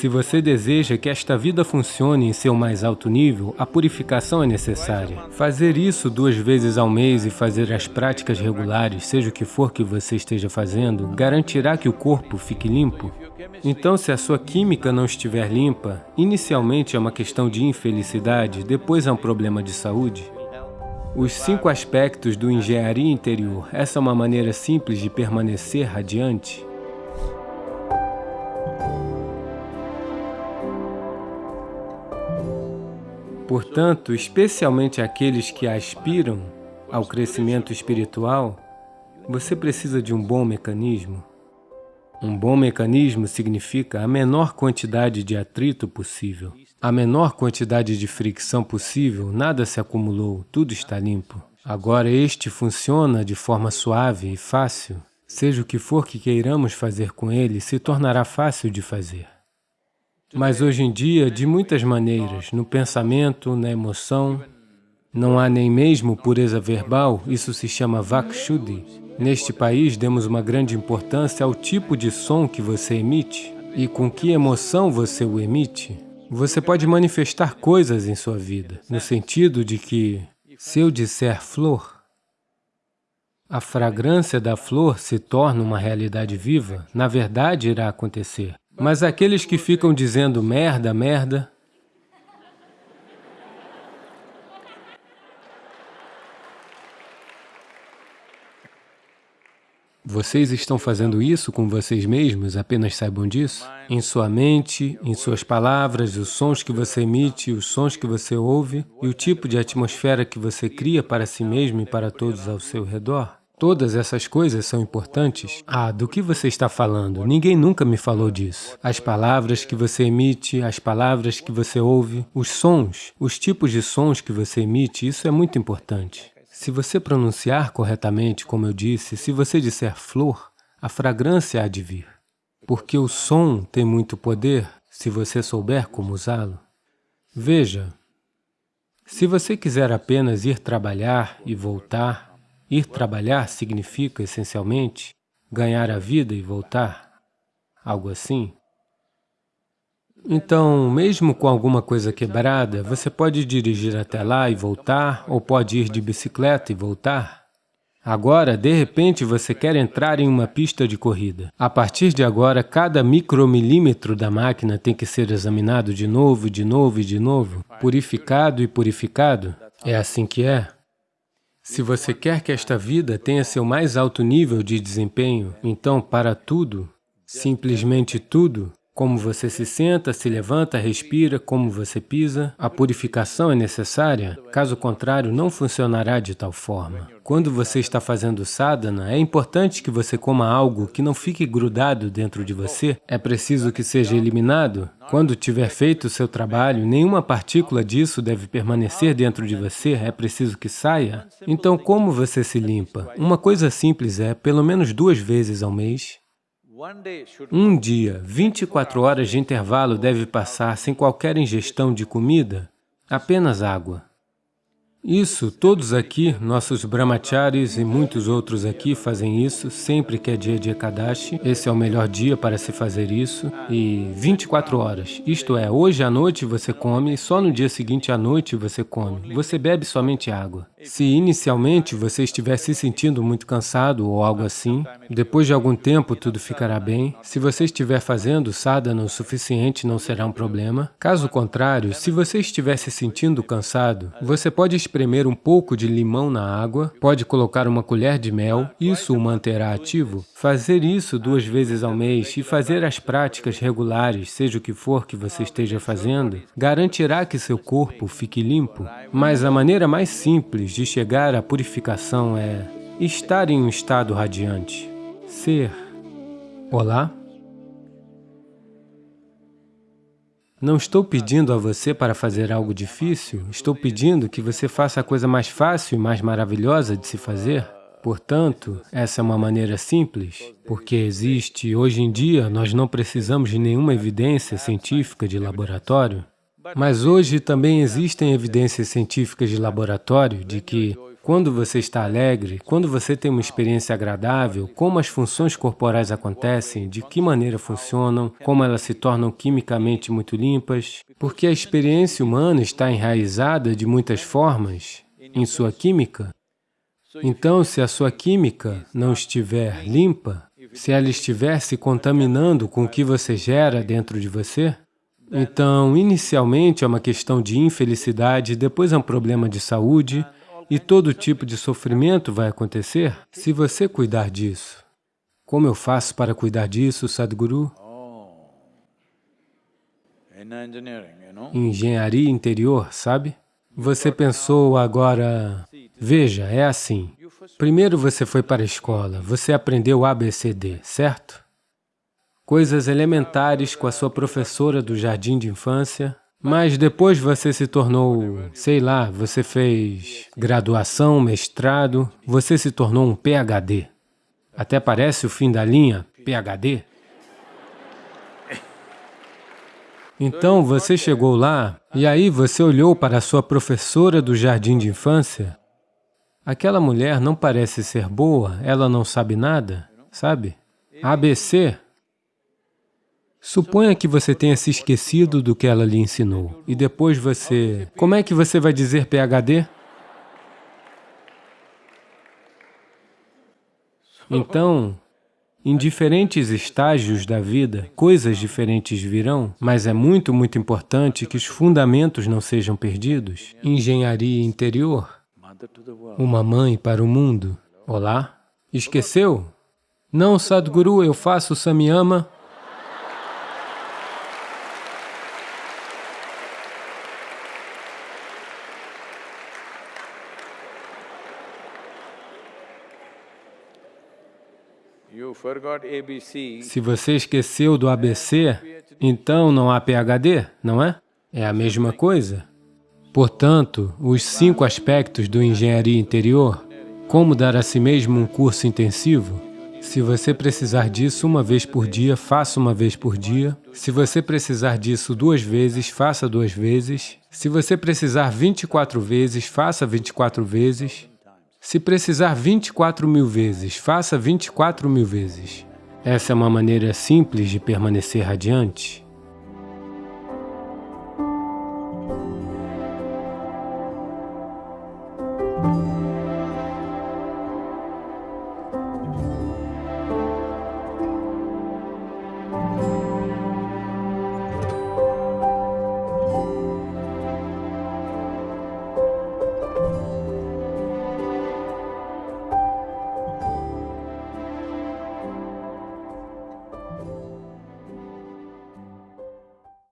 Se você deseja que esta vida funcione em seu mais alto nível, a purificação é necessária. Fazer isso duas vezes ao mês e fazer as práticas regulares, seja o que for que você esteja fazendo, garantirá que o corpo fique limpo. Então, se a sua química não estiver limpa, inicialmente é uma questão de infelicidade, depois é um problema de saúde. Os cinco aspectos do engenharia interior, essa é uma maneira simples de permanecer radiante? Portanto, especialmente aqueles que aspiram ao crescimento espiritual, você precisa de um bom mecanismo. Um bom mecanismo significa a menor quantidade de atrito possível. A menor quantidade de fricção possível, nada se acumulou, tudo está limpo. Agora este funciona de forma suave e fácil. Seja o que for que queiramos fazer com ele, se tornará fácil de fazer. Mas hoje em dia, de muitas maneiras, no pensamento, na emoção, não há nem mesmo pureza verbal, isso se chama Vakshuddhi. Neste país, demos uma grande importância ao tipo de som que você emite e com que emoção você o emite. Você pode manifestar coisas em sua vida, no sentido de que, se eu disser flor, a fragrância da flor se torna uma realidade viva, na verdade irá acontecer. Mas aqueles que ficam dizendo merda, merda, Vocês estão fazendo isso com vocês mesmos, apenas saibam disso? Em sua mente, em suas palavras, os sons que você emite, os sons que você ouve e o tipo de atmosfera que você cria para si mesmo e para todos ao seu redor? Todas essas coisas são importantes. Ah, do que você está falando? Ninguém nunca me falou disso. As palavras que você emite, as palavras que você ouve, os sons, os tipos de sons que você emite, isso é muito importante. Se você pronunciar corretamente, como eu disse, se você disser flor, a fragrância há de vir. Porque o som tem muito poder se você souber como usá-lo. Veja, se você quiser apenas ir trabalhar e voltar, Ir trabalhar significa, essencialmente, ganhar a vida e voltar, algo assim. Então, mesmo com alguma coisa quebrada, você pode dirigir até lá e voltar, ou pode ir de bicicleta e voltar. Agora, de repente, você quer entrar em uma pista de corrida. A partir de agora, cada micromilímetro da máquina tem que ser examinado de novo, de novo e de novo, purificado e purificado. É assim que é. Se você quer que esta vida tenha seu mais alto nível de desempenho, então para tudo, simplesmente tudo, como você se senta, se levanta, respira, como você pisa, a purificação é necessária, caso contrário não funcionará de tal forma. Quando você está fazendo sadhana, é importante que você coma algo que não fique grudado dentro de você, é preciso que seja eliminado. Quando tiver feito o seu trabalho, nenhuma partícula disso deve permanecer dentro de você, é preciso que saia. Então, como você se limpa? Uma coisa simples é, pelo menos duas vezes ao mês, um dia, 24 horas de intervalo deve passar sem qualquer ingestão de comida, apenas água. Isso, todos aqui, nossos brahmacharis e muitos outros aqui fazem isso sempre que é dia de Ekadashi. Esse é o melhor dia para se fazer isso. E 24 horas, isto é, hoje à noite você come, só no dia seguinte à noite você come. Você bebe somente água. Se inicialmente você estiver se sentindo muito cansado ou algo assim, depois de algum tempo tudo ficará bem. Se você estiver fazendo sadhana o suficiente, não será um problema. Caso contrário, se você estiver se sentindo cansado, você pode espremer um pouco de limão na água, pode colocar uma colher de mel, isso o manterá ativo. Fazer isso duas vezes ao mês e fazer as práticas regulares, seja o que for que você esteja fazendo, garantirá que seu corpo fique limpo. Mas a maneira mais simples de chegar à purificação é estar em um estado radiante, ser. Olá? Não estou pedindo a você para fazer algo difícil, estou pedindo que você faça a coisa mais fácil e mais maravilhosa de se fazer. Portanto, essa é uma maneira simples, porque existe, hoje em dia, nós não precisamos de nenhuma evidência científica de laboratório, mas hoje também existem evidências científicas de laboratório de que quando você está alegre, quando você tem uma experiência agradável, como as funções corporais acontecem, de que maneira funcionam, como elas se tornam quimicamente muito limpas, porque a experiência humana está enraizada de muitas formas em sua química. Então, se a sua química não estiver limpa, se ela estiver se contaminando com o que você gera dentro de você, então, inicialmente é uma questão de infelicidade, depois é um problema de saúde, e todo tipo de sofrimento vai acontecer se você cuidar disso. Como eu faço para cuidar disso, Sadhguru? Engenharia interior, sabe? Você pensou agora... Veja, é assim. Primeiro você foi para a escola, você aprendeu ABCD, certo? Coisas elementares com a sua professora do jardim de infância, mas depois você se tornou, sei lá, você fez graduação, mestrado, você se tornou um PhD. Até parece o fim da linha, PhD. Então você chegou lá e aí você olhou para a sua professora do jardim de infância Aquela mulher não parece ser boa, ela não sabe nada, sabe? ABC. Suponha que você tenha se esquecido do que ela lhe ensinou, e depois você... Como é que você vai dizer PHD? Então, em diferentes estágios da vida, coisas diferentes virão, mas é muito, muito importante que os fundamentos não sejam perdidos. Engenharia interior, uma mãe para o mundo. Olá? Esqueceu? Não, Sadhguru, eu faço Samyama. Se você esqueceu do ABC, então não há PHD, não é? É a mesma coisa. Portanto, os cinco aspectos do engenharia interior, como dar a si mesmo um curso intensivo, se você precisar disso uma vez por dia, faça uma vez por dia. Se você precisar disso duas vezes, faça duas vezes. Se você precisar 24 vezes, faça 24 vezes. Se precisar 24 mil vezes, faça 24 mil vezes. Essa é uma maneira simples de permanecer radiante.